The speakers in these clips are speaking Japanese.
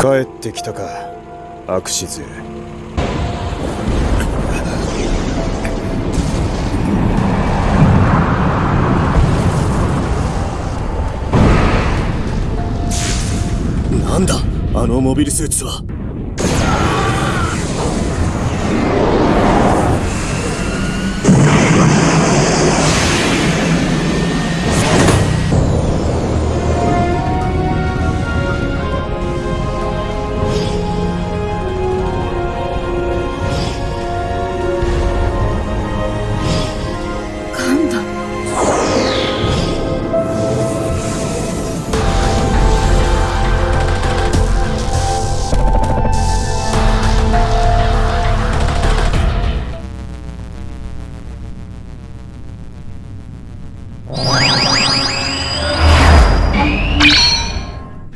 帰ってきたか。アクシズなんだ？あのモビルスーツは。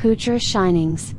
Kucher Shinings.